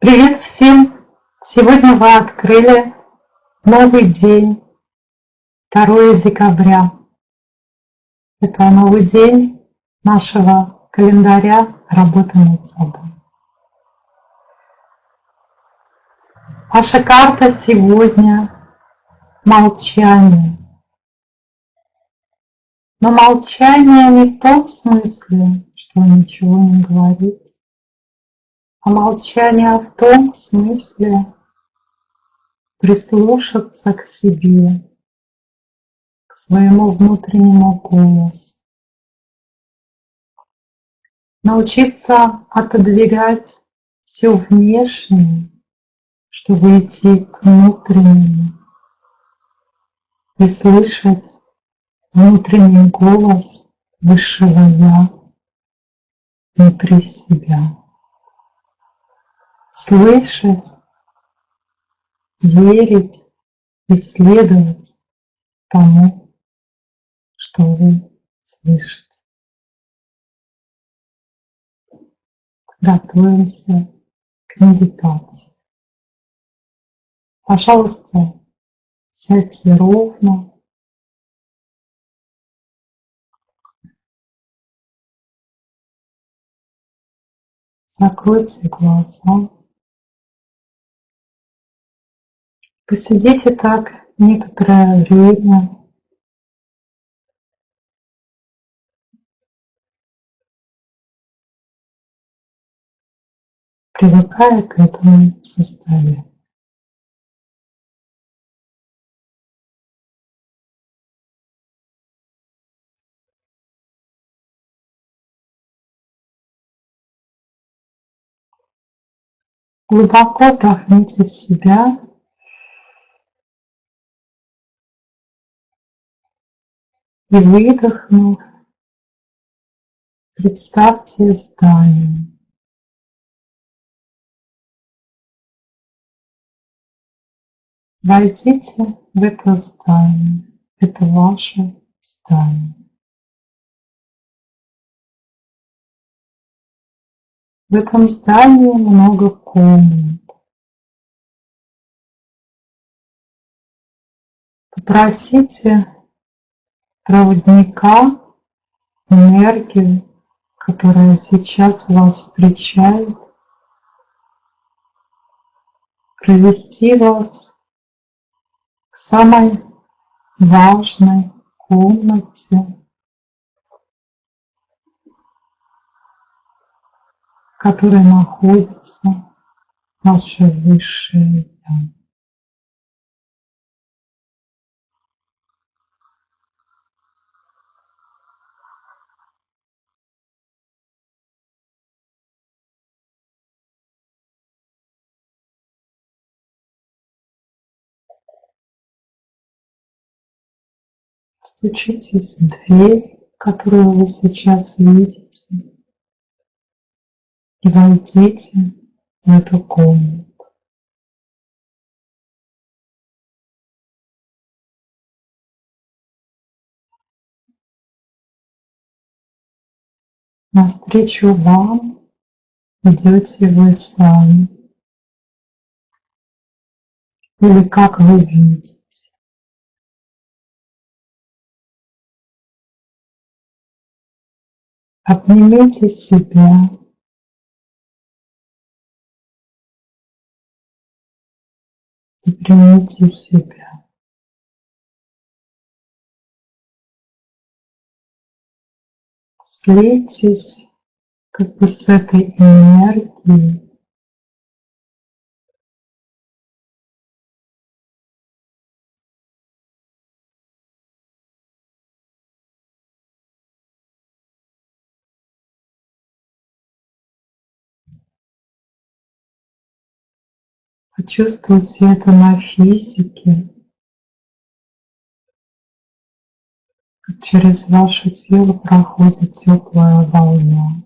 Привет всем! Сегодня вы открыли новый день, 2 декабря. Это новый день нашего календаря работы над собой. Ваша карта сегодня – молчание. Но молчание не в том смысле, что ничего не говорит, молчание в том смысле прислушаться к себе, к своему внутреннему голосу. Научиться отодвигать все внешнее, чтобы идти к внутреннему и слышать внутренний голос Высшего Я внутри себя слышать, верить, исследовать тому, что вы слышите. Готовимся к медитации. Пожалуйста, сядьте ровно, закройте глаза. Посидите так некоторое время. привыкая к этому состоянию. Глубоко вдохните в себя И выдохнув, представьте здание. Войдите в это здание. Это ваше здание. В этом здании много комнат. Попросите проводника, энергию, которая сейчас вас встречает, провести вас к самой важной комнате, в которой находится ваше высшее Я. Стучитесь в дверь, которую вы сейчас видите, и войдите в эту комнату. Навстречу вам идете вы сами. Или как вы видите. Обнимите себя. И примите себя. Слейтесь как бы с этой энергией, Почувствуйте это на физике, как через ваше тело проходит теплая волна.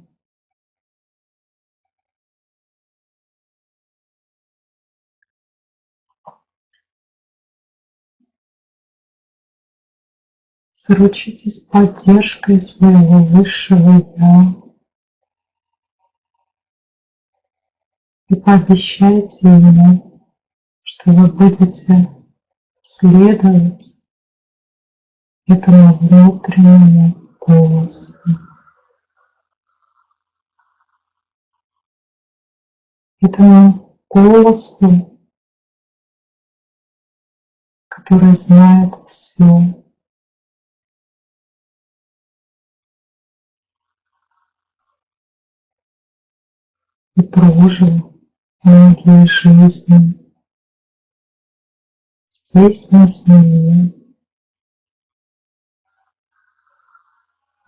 Заручитесь поддержкой своего высшего Я. И пообещайте ему, что вы будете следовать этому внутреннему голосу. Этому голосу, который знает все. И прожил многие жизни здесь на земле.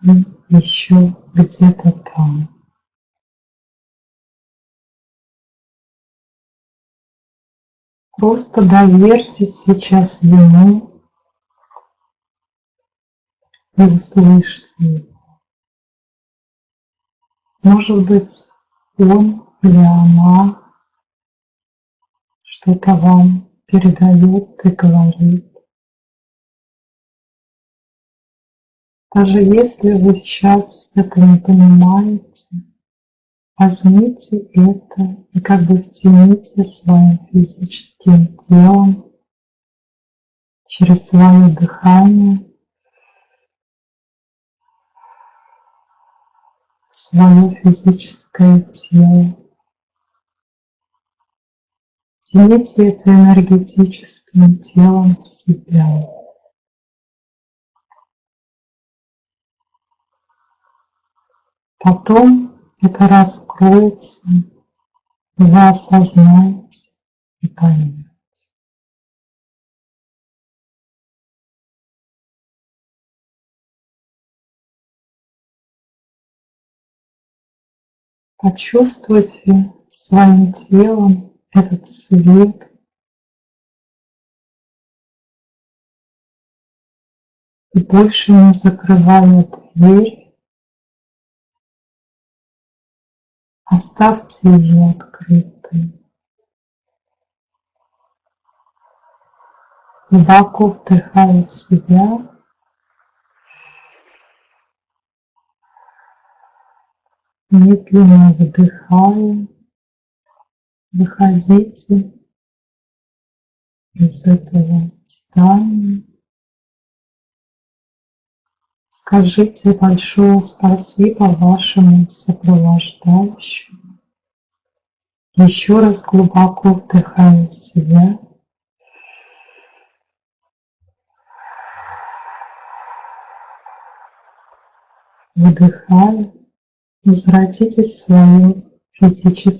И еще где-то там. Просто доверьтесь сейчас Ему и услышьте Его. Может быть, Он или она что-то вам передает и говорит. Даже если вы сейчас это не понимаете, возьмите это и как бы втяните своим физическим телом через свое дыхание свое физическое тело. Втяните это энергетическим телом в себя. Потом это раскроется, вы осознаете и поймете. Почувствуйте своим телом этот свет, и больше не закрывая дверь, оставьте ее открытой. Глубоко вдыхая в себя, медленно выдыхая, выходите из этого здания. Скажите большое спасибо вашему сопровождающему. Еще раз глубоко вдыхая в себя. Выдыхая, возвратитесь в свое физическое